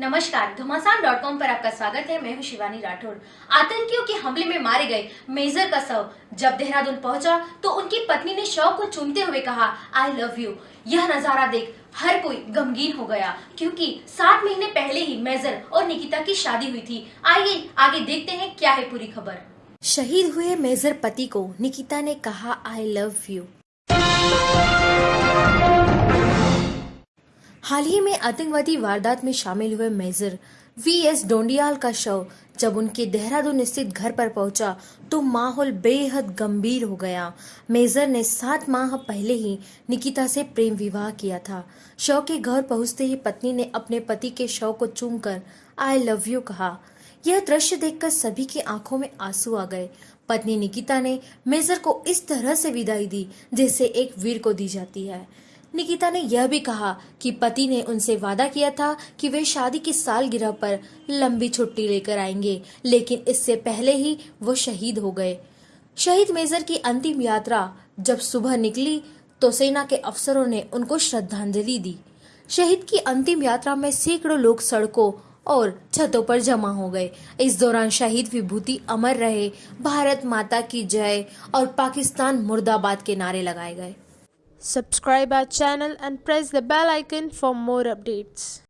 नमस्कार घमासान dot com पर आपका स्वागत है। मैं हूँ शिवानी राठौर। आतंकियों के हमले में मारे गए मेजर का शव। जब देहरादून पहुँचा तो उनकी पत्नी ने शव को चुनते हुए कहा आई लव यू यह नज़ारा देख हर कोई गमगीन हो गया, क्योंकि सात महीने पहले ही मेजर और निकिता की शादी हुई थी। आइए, आगे देखते हैं क्या है पूरी खबर। शहीद हुए मेजर पति को निकिता ने कहा आई लव यू हाल ही में आतंकवादी वारदात में शामिल हुए मेजर वी एस डोंडियाल का शव जब उनके देहरादून स्थित घर पर पहुँचा तो माहौल बेहद गंभीर हो गया। मेजर ने सात माह पहले ही निकिता से प्रेम विवाह किया था। शव के घर पहुँचते ही पत्नी ने अपने पति के शव को चूमकर आई लव यू कहा। यह दृश्य देखकर सभी की आँखों में आँसू आ गए। पत्नी निकिता ने मेजर को इस तरह से विदाई दी, जैसे एक वीर को दी जाती है। निकिता ने यह भी कहा कि पति ने उनसे वादा किया था कि वे शादी की सालगिरह पर लंबी छुट्टी लेकर आएँगे, लेकिन इससे पहले ही वो शहीद हो गए। शहीद मेजर की अंतिम यात्रा जब सुबह निकली तो सेना के अफसरों ने उनको श्रद्धांजलि दी। शहीद की अंतिम यात्रा में सैकड़ों लोग सड़कों और छतों पर जमा हो गए। इस दौरान शहीद विभूति अमर रहे, भारत माता की जय और पाकिस्तान मुर्दाबाद के नारे लगाए गए। Subscribe our channel and press the bell icon for more updates.